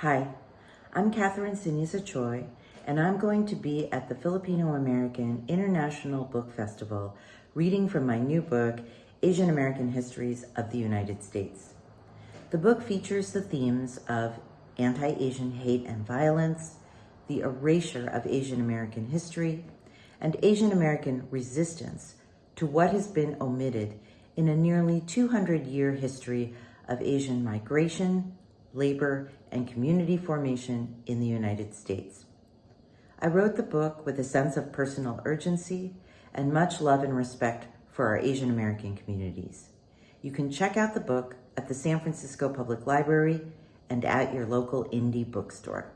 Hi, I'm Catherine Ceniza Choy, and I'm going to be at the Filipino American International Book Festival reading from my new book, Asian American Histories of the United States. The book features the themes of anti-Asian hate and violence, the erasure of Asian American history, and Asian American resistance to what has been omitted in a nearly 200-year history of Asian migration, labor, and community formation in the United States. I wrote the book with a sense of personal urgency and much love and respect for our Asian American communities. You can check out the book at the San Francisco Public Library and at your local indie bookstore.